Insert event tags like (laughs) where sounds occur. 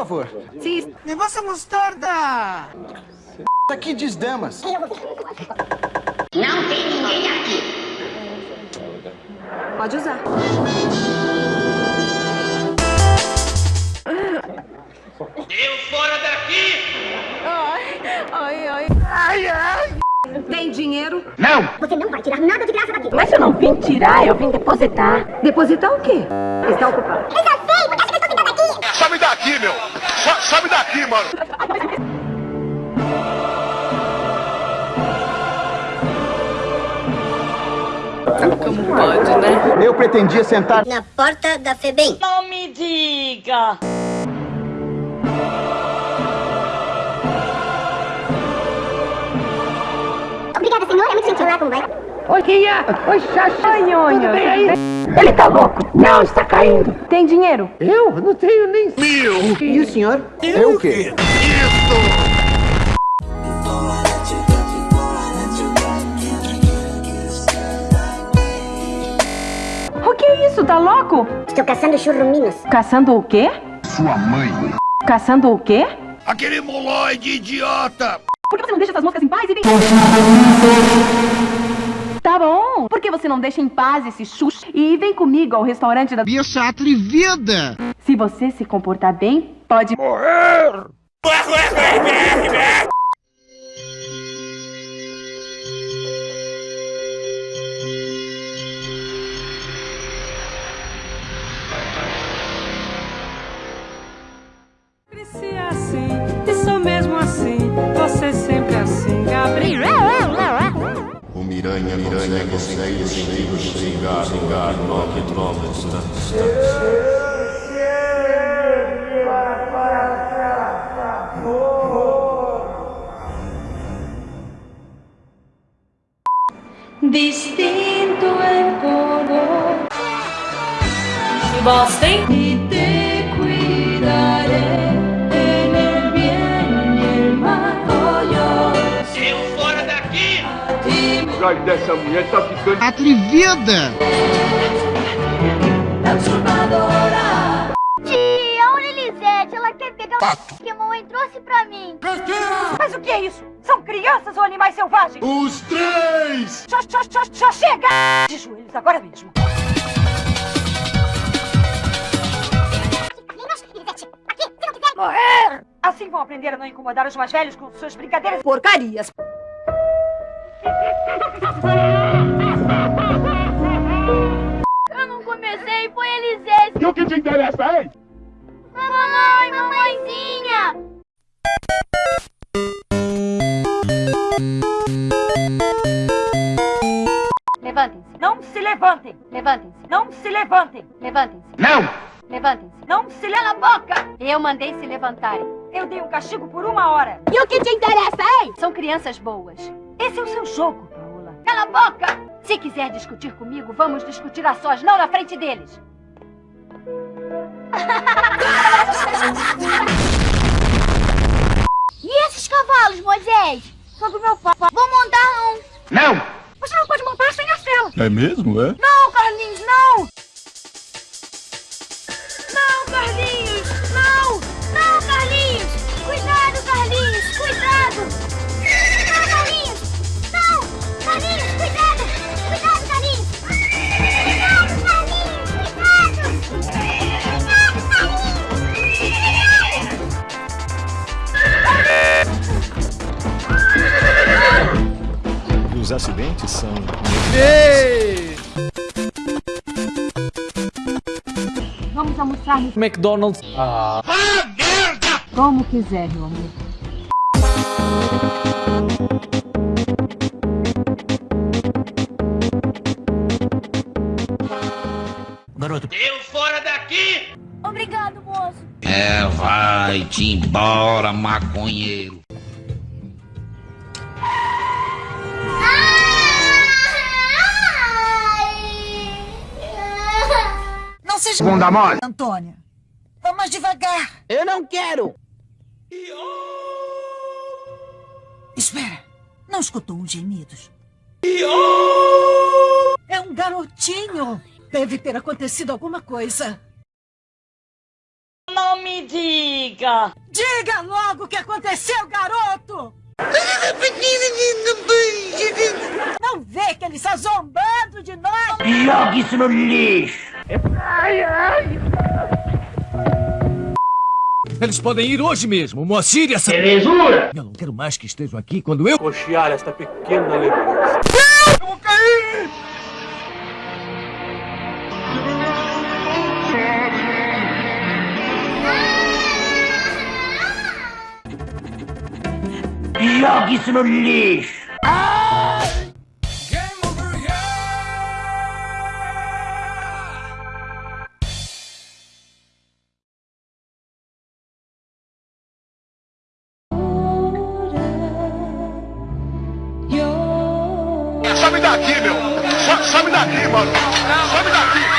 por favor. Sim. Negócio mostarda! Aqui diz damas. Não tem ninguém aqui. Pode usar. Eu fora daqui! Ai, ai, ai. Ai, ai! Tem dinheiro? Não! Você não vai tirar nada de graça daqui. Mas eu não vim tirar, eu vim depositar. Depositar o quê? Está ocupado. Eu já sei, porque acha que eu estou ficando aqui. Sabe daqui, meu! Sa- Sabe daqui, mano! Como pode, né? Eu pretendia sentar. Na porta da FEBEM. Não me diga! Obrigada, senhor. É muito gentil lá, como vai? Oi, Kia. Oi, Xaxanhonha. Ele tá louco. Não, está caindo. Tem dinheiro? Eu não tenho nem... E o senhor? É o quê? O que é isso? Tá louco? Estou caçando churruminos. Caçando o quê? Sua mãe. Caçando o quê? Aquele moloide idiota! Por que você não deixa essas moscas em paz e vem... Tá bom. Por que você não deixa em paz esse xuxa e vem comigo ao restaurante da... Bicha atrevida! Se você se comportar bem, pode... Cresci Miranha, Miranha consegue sentir o xingar, xingar, nove quilômetros da distância. Distinto el color. E vós Ai, dessa mulher tá ficando. Atrevida! transformadora. Tia, olha Elisete. Ela quer pegar o Pokémon e trouxe pra mim. Mas o que é isso? São crianças ou animais selvagens? Os três! Já, já, já, já chega! De joelhos agora mesmo. Morrer! Assim vão aprender a não incomodar os mais velhos com suas brincadeiras porcarias. Eu não comecei, foi Elisete. E o que te interessa, hein? Mamãe, mamãezinha. Levantem-se. Não se levantem. Levantem-se. Não se levantem. Levantem-se. Não! Levantem-se. Não se le... Cala a boca! Eu mandei se levantarem. Eu dei um castigo por uma hora. E o que te interessa, hein? São crianças boas. Esse é o seu jogo, Paola. Cala a boca! Se quiser discutir comigo, vamos discutir a sós, não na frente deles. (laughs) E esses cavalos, Moisés? São do meu pai. Vou montar um. Não! Você não pode montar sem a cela. É mesmo, é? Não, Acidentes são. Vamos almoçar no McDonald's. como quiser, meu amor. Eu fora daqui! Obrigado, moço. É, vai-te embora, maconheiro. Seja... Bunda mole. Antônia. Vá mais devagar. Eu não quero! Espera. Não escutou uns gemidos? É um garotinho. Deve ter acontecido alguma coisa. Não Não me diga! Diga logo o que aconteceu, garoto! Não vê que ele está zombando de nós? Jogue isso no lixo! Eles podem ir hoje mesmo, Moacir e essa... Belezura! Eu não quero mais que estejam aqui quando eu... Cochear esta pequena lembrança. Eu vou cair! Jogue isso no lixo! not giving. Some, some not giving. Some not giving.